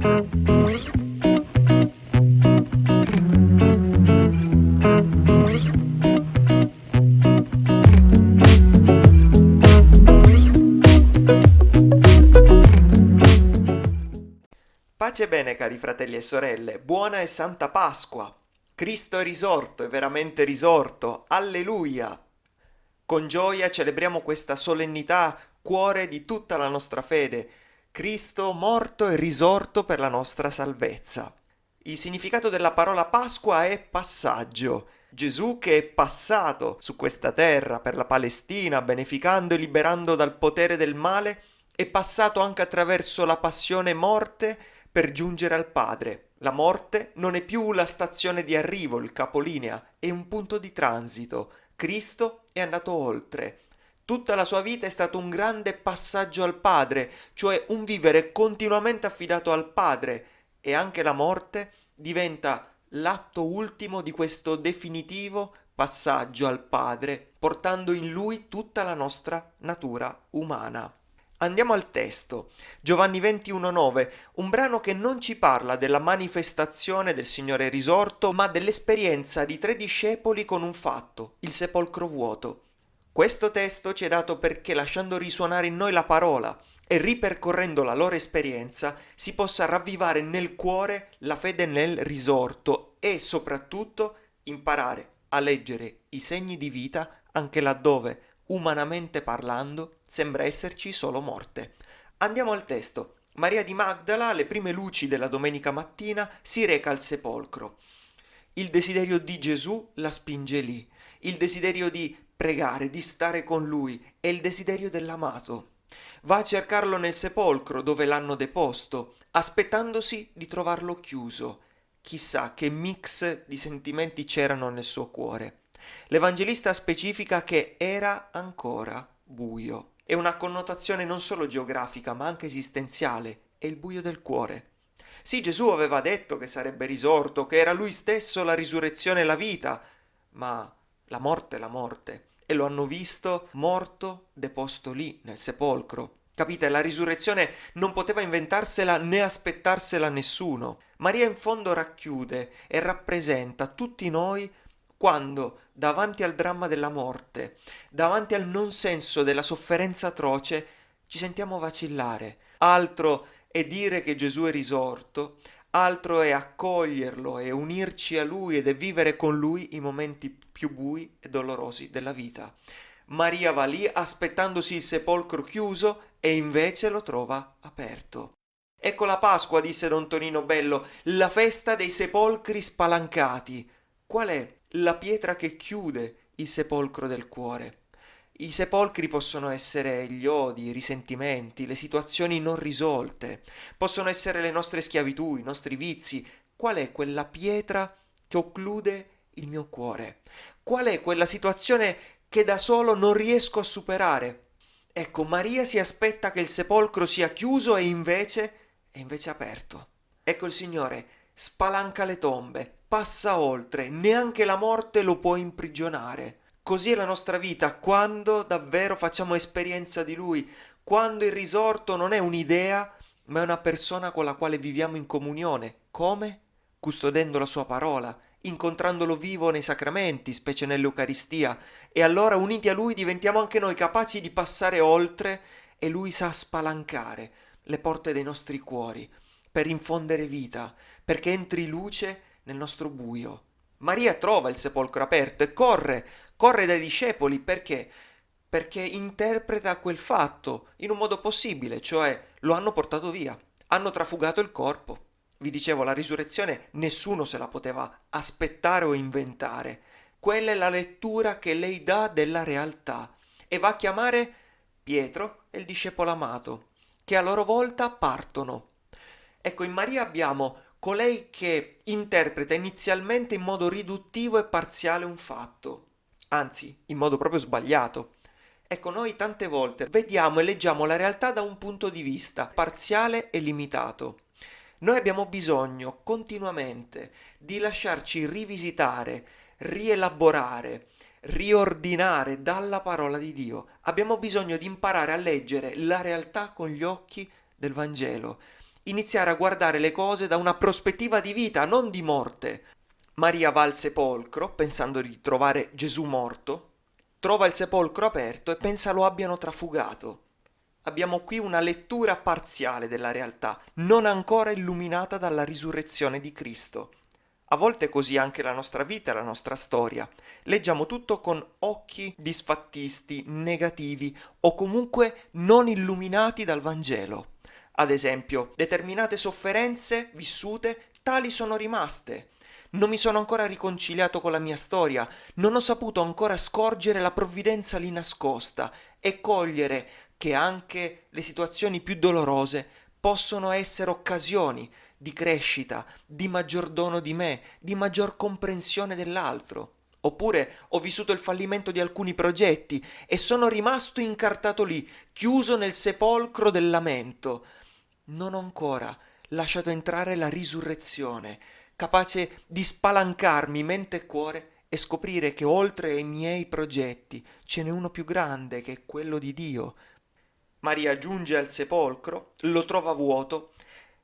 Pace bene cari fratelli e sorelle, buona e santa Pasqua! Cristo è risorto, è veramente risorto, alleluia! Con gioia celebriamo questa solennità, cuore di tutta la nostra fede, Cristo morto e risorto per la nostra salvezza. Il significato della parola Pasqua è passaggio. Gesù che è passato su questa terra per la Palestina, beneficando e liberando dal potere del male, è passato anche attraverso la passione morte per giungere al Padre. La morte non è più la stazione di arrivo, il capolinea, è un punto di transito. Cristo è andato oltre. Tutta la sua vita è stato un grande passaggio al Padre, cioè un vivere continuamente affidato al Padre, e anche la morte diventa l'atto ultimo di questo definitivo passaggio al Padre, portando in lui tutta la nostra natura umana. Andiamo al testo. Giovanni 21.9, un brano che non ci parla della manifestazione del Signore risorto, ma dell'esperienza di tre discepoli con un fatto, il sepolcro vuoto. Questo testo ci è dato perché lasciando risuonare in noi la parola e ripercorrendo la loro esperienza si possa ravvivare nel cuore la fede nel risorto e soprattutto imparare a leggere i segni di vita anche laddove umanamente parlando, sembra esserci solo morte. Andiamo al testo. Maria di Magdala, alle prime luci della domenica mattina, si reca al sepolcro. Il desiderio di Gesù la spinge lì, il desiderio di pregare, di stare con lui, è il desiderio dell'amato. Va a cercarlo nel sepolcro dove l'hanno deposto, aspettandosi di trovarlo chiuso. Chissà che mix di sentimenti c'erano nel suo cuore. L'Evangelista specifica che era ancora buio. È una connotazione non solo geografica ma anche esistenziale, è il buio del cuore. Sì, Gesù aveva detto che sarebbe risorto, che era lui stesso la risurrezione e la vita, ma la morte è la morte, e lo hanno visto morto, deposto lì, nel sepolcro. Capite, la risurrezione non poteva inventarsela né aspettarsela nessuno. Maria in fondo racchiude e rappresenta tutti noi quando, davanti al dramma della morte, davanti al non senso della sofferenza atroce, ci sentiamo vacillare. Altro è dire che Gesù è risorto, altro è accoglierlo e unirci a lui ed è vivere con lui i momenti più bui e dolorosi della vita. Maria va lì aspettandosi il sepolcro chiuso e invece lo trova aperto. Ecco la Pasqua, disse don Tonino Bello, la festa dei sepolcri spalancati. Qual è la pietra che chiude il sepolcro del cuore. I sepolcri possono essere gli odi, i risentimenti, le situazioni non risolte, possono essere le nostre schiavitù, i nostri vizi. Qual è quella pietra che occlude il mio cuore? Qual è quella situazione che da solo non riesco a superare? Ecco, Maria si aspetta che il sepolcro sia chiuso e invece è invece aperto. Ecco il Signore spalanca le tombe, passa oltre, neanche la morte lo può imprigionare. Così è la nostra vita quando davvero facciamo esperienza di Lui, quando il risorto non è un'idea, ma è una persona con la quale viviamo in comunione. Come? Custodendo la sua parola, incontrandolo vivo nei sacramenti, specie nell'Eucaristia, e allora uniti a Lui diventiamo anche noi capaci di passare oltre e Lui sa spalancare le porte dei nostri cuori per infondere vita, perché entri luce nel nostro buio. Maria trova il sepolcro aperto e corre, corre dai discepoli perché? Perché interpreta quel fatto in un modo possibile, cioè lo hanno portato via, hanno trafugato il corpo. Vi dicevo, la risurrezione nessuno se la poteva aspettare o inventare. Quella è la lettura che lei dà della realtà e va a chiamare Pietro e il discepolo amato, che a loro volta partono. Ecco, in Maria abbiamo colei che interpreta inizialmente in modo riduttivo e parziale un fatto, anzi in modo proprio sbagliato. Ecco, noi tante volte vediamo e leggiamo la realtà da un punto di vista parziale e limitato. Noi abbiamo bisogno continuamente di lasciarci rivisitare, rielaborare, riordinare dalla parola di Dio. Abbiamo bisogno di imparare a leggere la realtà con gli occhi del Vangelo iniziare a guardare le cose da una prospettiva di vita, non di morte. Maria va al sepolcro pensando di trovare Gesù morto, trova il sepolcro aperto e pensa lo abbiano trafugato. Abbiamo qui una lettura parziale della realtà, non ancora illuminata dalla risurrezione di Cristo. A volte è così anche la nostra vita la nostra storia. Leggiamo tutto con occhi disfattisti, negativi o comunque non illuminati dal Vangelo. Ad esempio, determinate sofferenze vissute tali sono rimaste. Non mi sono ancora riconciliato con la mia storia, non ho saputo ancora scorgere la provvidenza lì nascosta e cogliere che anche le situazioni più dolorose possono essere occasioni di crescita, di maggior dono di me, di maggior comprensione dell'altro. Oppure ho vissuto il fallimento di alcuni progetti e sono rimasto incartato lì, chiuso nel sepolcro del lamento. Non ho ancora lasciato entrare la risurrezione, capace di spalancarmi mente e cuore e scoprire che oltre ai miei progetti ce n'è uno più grande che è quello di Dio. Maria giunge al sepolcro, lo trova vuoto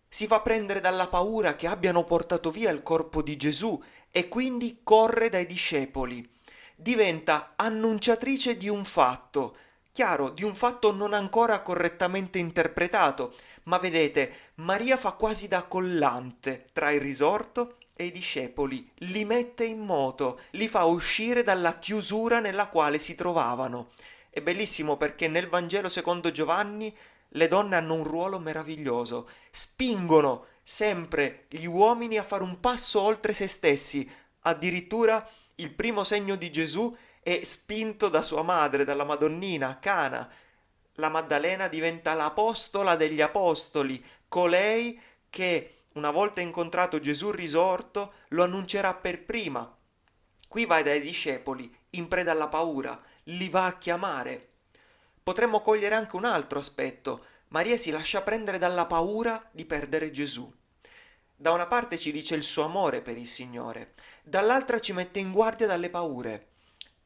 si fa prendere dalla paura che abbiano portato via il corpo di Gesù e quindi corre dai discepoli. Diventa annunciatrice di un fatto, chiaro, di un fatto non ancora correttamente interpretato, ma vedete, Maria fa quasi da collante tra il risorto e i discepoli, li mette in moto, li fa uscire dalla chiusura nella quale si trovavano. È bellissimo perché nel Vangelo secondo Giovanni le donne hanno un ruolo meraviglioso, spingono sempre gli uomini a fare un passo oltre se stessi, addirittura il primo segno di Gesù è spinto da sua madre, dalla Madonnina, Cana. La Maddalena diventa l'apostola degli apostoli, colei che, una volta incontrato Gesù risorto, lo annuncerà per prima. Qui vai dai discepoli, in preda alla paura, li va a chiamare, potremmo cogliere anche un altro aspetto. Maria si lascia prendere dalla paura di perdere Gesù. Da una parte ci dice il suo amore per il Signore, dall'altra ci mette in guardia dalle paure.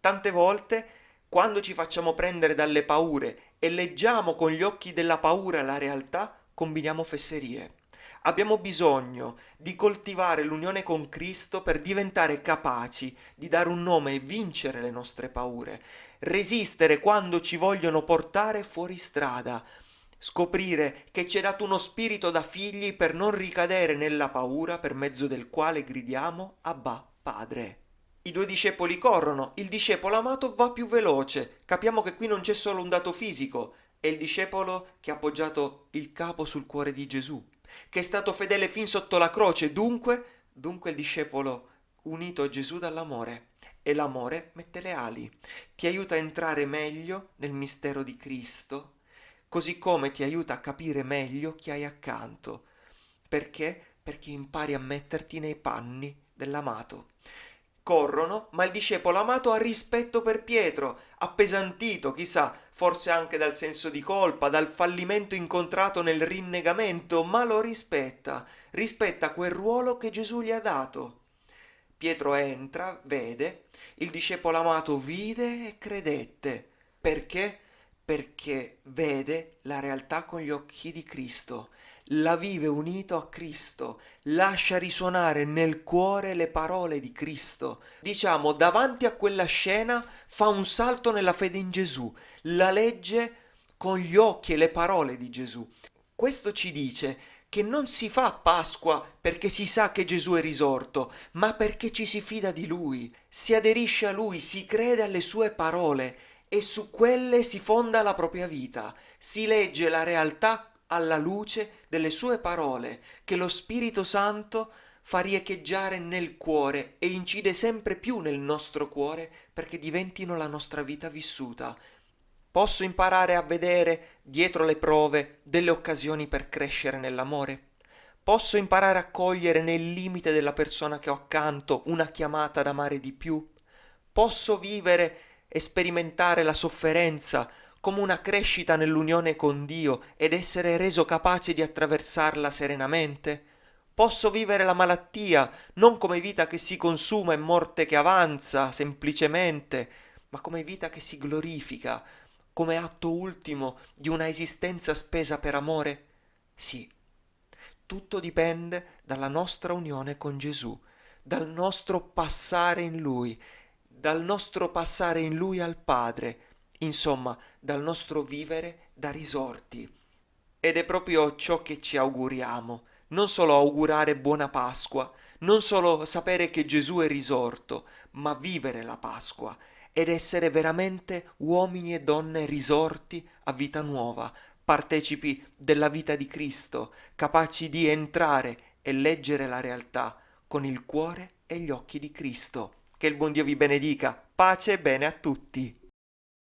Tante volte, quando ci facciamo prendere dalle paure e leggiamo con gli occhi della paura la realtà, combiniamo fesserie. Abbiamo bisogno di coltivare l'unione con Cristo per diventare capaci di dare un nome e vincere le nostre paure, resistere quando ci vogliono portare fuori strada, scoprire che ci è dato uno spirito da figli per non ricadere nella paura per mezzo del quale gridiamo Abba, Padre. I due discepoli corrono, il discepolo amato va più veloce. Capiamo che qui non c'è solo un dato fisico, è il discepolo che ha appoggiato il capo sul cuore di Gesù, che è stato fedele fin sotto la croce, dunque, dunque il discepolo unito a Gesù dall'amore e l'amore mette le ali, ti aiuta a entrare meglio nel mistero di Cristo, così come ti aiuta a capire meglio chi hai accanto. Perché? Perché impari a metterti nei panni dell'amato. Corrono, ma il discepolo amato ha rispetto per Pietro, appesantito, chissà, forse anche dal senso di colpa, dal fallimento incontrato nel rinnegamento, ma lo rispetta, rispetta quel ruolo che Gesù gli ha dato. Pietro entra, vede, il discepolo amato vide e credette. Perché? Perché vede la realtà con gli occhi di Cristo, la vive unito a Cristo, lascia risuonare nel cuore le parole di Cristo. Diciamo, davanti a quella scena fa un salto nella fede in Gesù, la legge con gli occhi e le parole di Gesù. Questo ci dice che non si fa Pasqua perché si sa che Gesù è risorto, ma perché ci si fida di Lui, si aderisce a Lui, si crede alle sue parole e su quelle si fonda la propria vita, si legge la realtà alla luce delle sue parole che lo Spirito Santo fa riecheggiare nel cuore e incide sempre più nel nostro cuore perché diventino la nostra vita vissuta, Posso imparare a vedere, dietro le prove, delle occasioni per crescere nell'amore? Posso imparare a cogliere nel limite della persona che ho accanto una chiamata ad amare di più? Posso vivere e sperimentare la sofferenza come una crescita nell'unione con Dio ed essere reso capace di attraversarla serenamente? Posso vivere la malattia non come vita che si consuma e morte che avanza semplicemente, ma come vita che si glorifica, come atto ultimo di una esistenza spesa per amore? Sì. tutto dipende dalla nostra unione con Gesù, dal nostro passare in Lui, dal nostro passare in Lui al Padre, insomma, dal nostro vivere da risorti. Ed è proprio ciò che ci auguriamo, non solo augurare buona Pasqua, non solo sapere che Gesù è risorto, ma vivere la Pasqua ed essere veramente uomini e donne risorti a vita nuova, partecipi della vita di Cristo, capaci di entrare e leggere la realtà con il cuore e gli occhi di Cristo. Che il buon Dio vi benedica, pace e bene a tutti.